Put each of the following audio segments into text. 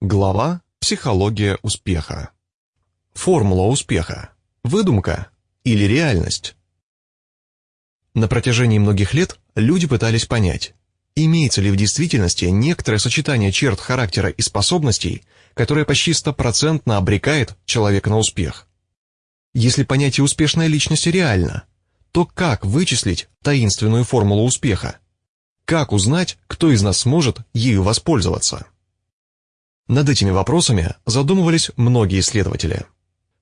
Глава «Психология успеха». Формула успеха. Выдумка или реальность? На протяжении многих лет люди пытались понять, имеется ли в действительности некоторое сочетание черт характера и способностей, которое почти стопроцентно обрекает человека на успех. Если понятие успешной личности реально, то как вычислить таинственную формулу успеха? Как узнать, кто из нас сможет ею воспользоваться? Над этими вопросами задумывались многие исследователи.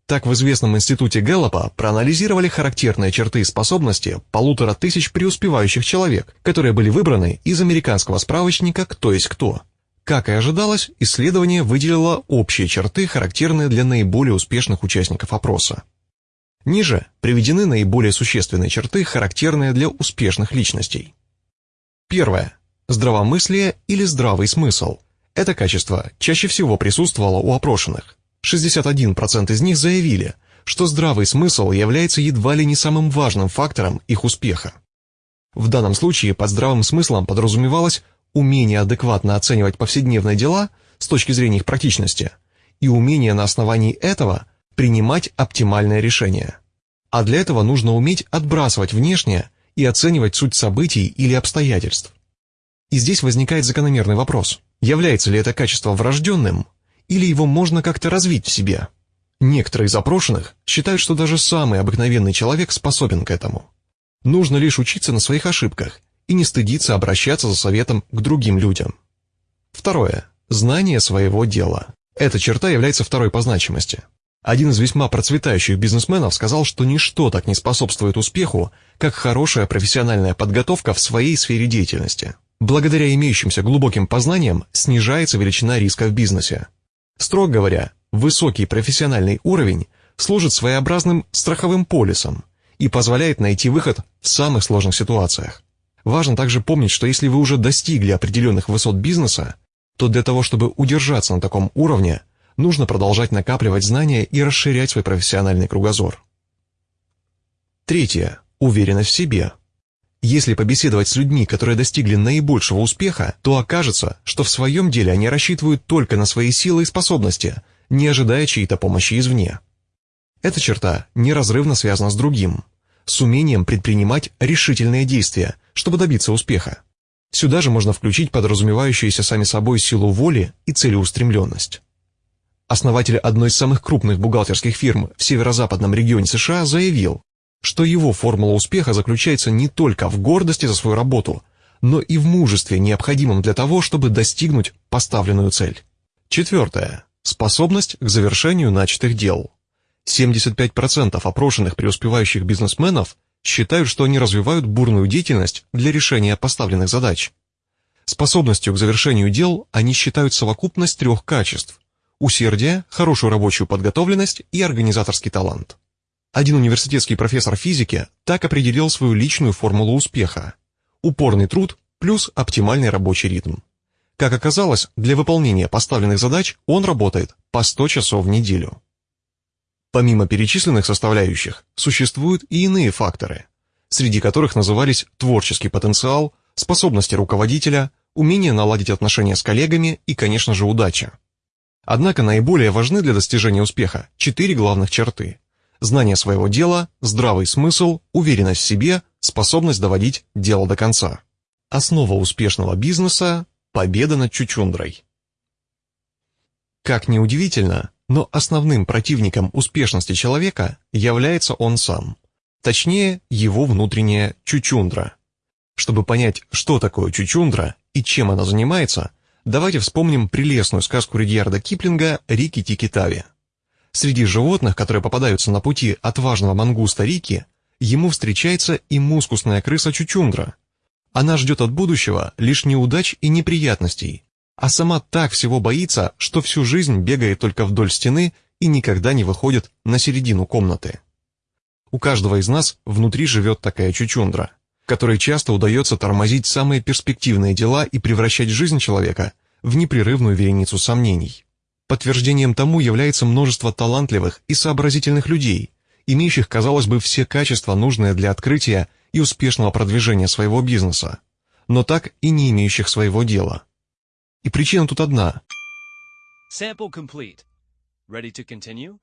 Так в известном институте Гэллопа проанализировали характерные черты и способности полутора тысяч преуспевающих человек, которые были выбраны из американского справочника «Кто есть кто». Как и ожидалось, исследование выделило общие черты, характерные для наиболее успешных участников опроса. Ниже приведены наиболее существенные черты, характерные для успешных личностей. Первое. Здравомыслие или здравый смысл – это качество чаще всего присутствовало у опрошенных. 61% из них заявили, что здравый смысл является едва ли не самым важным фактором их успеха. В данном случае под здравым смыслом подразумевалось умение адекватно оценивать повседневные дела с точки зрения их практичности и умение на основании этого принимать оптимальное решение. А для этого нужно уметь отбрасывать внешнее и оценивать суть событий или обстоятельств. И здесь возникает закономерный вопрос – Является ли это качество врожденным, или его можно как-то развить в себе? Некоторые из опрошенных считают, что даже самый обыкновенный человек способен к этому. Нужно лишь учиться на своих ошибках и не стыдиться обращаться за советом к другим людям. Второе. Знание своего дела. Эта черта является второй по значимости. Один из весьма процветающих бизнесменов сказал, что ничто так не способствует успеху, как хорошая профессиональная подготовка в своей сфере деятельности. Благодаря имеющимся глубоким познаниям снижается величина риска в бизнесе. Строго говоря, высокий профессиональный уровень служит своеобразным страховым полисом и позволяет найти выход в самых сложных ситуациях. Важно также помнить, что если вы уже достигли определенных высот бизнеса, то для того, чтобы удержаться на таком уровне, нужно продолжать накапливать знания и расширять свой профессиональный кругозор. Третье. Уверенность в себе – если побеседовать с людьми, которые достигли наибольшего успеха, то окажется, что в своем деле они рассчитывают только на свои силы и способности, не ожидая чьей-то помощи извне. Эта черта неразрывно связана с другим, с умением предпринимать решительные действия, чтобы добиться успеха. Сюда же можно включить подразумевающуюся сами собой силу воли и целеустремленность. Основатель одной из самых крупных бухгалтерских фирм в северо-западном регионе США заявил, что его формула успеха заключается не только в гордости за свою работу, но и в мужестве, необходимом для того, чтобы достигнуть поставленную цель. Четвертое. Способность к завершению начатых дел. 75% опрошенных преуспевающих бизнесменов считают, что они развивают бурную деятельность для решения поставленных задач. Способностью к завершению дел они считают совокупность трех качеств – усердие, хорошую рабочую подготовленность и организаторский талант. Один университетский профессор физики так определил свою личную формулу успеха. Упорный труд плюс оптимальный рабочий ритм. Как оказалось, для выполнения поставленных задач он работает по 100 часов в неделю. Помимо перечисленных составляющих, существуют и иные факторы, среди которых назывались творческий потенциал, способности руководителя, умение наладить отношения с коллегами и, конечно же, удача. Однако наиболее важны для достижения успеха четыре главных черты – знание своего дела, здравый смысл, уверенность в себе, способность доводить дело до конца. Основа успешного бизнеса – победа над чучундрой. Как ни удивительно, но основным противником успешности человека является он сам, точнее, его внутренняя чучундра. Чтобы понять, что такое чучундра и чем она занимается, давайте вспомним прелестную сказку Ридьярда Киплинга «Рики-тики-тави». Среди животных, которые попадаются на пути отважного мангуста Рики, ему встречается и мускусная крыса Чучундра. Она ждет от будущего лишь неудач и неприятностей, а сама так всего боится, что всю жизнь бегает только вдоль стены и никогда не выходит на середину комнаты. У каждого из нас внутри живет такая чучундра, которой часто удается тормозить самые перспективные дела и превращать жизнь человека в непрерывную вереницу сомнений. Подтверждением тому является множество талантливых и сообразительных людей, имеющих, казалось бы, все качества, нужные для открытия и успешного продвижения своего бизнеса, но так и не имеющих своего дела. И причина тут одна. Sample complete. Ready to continue?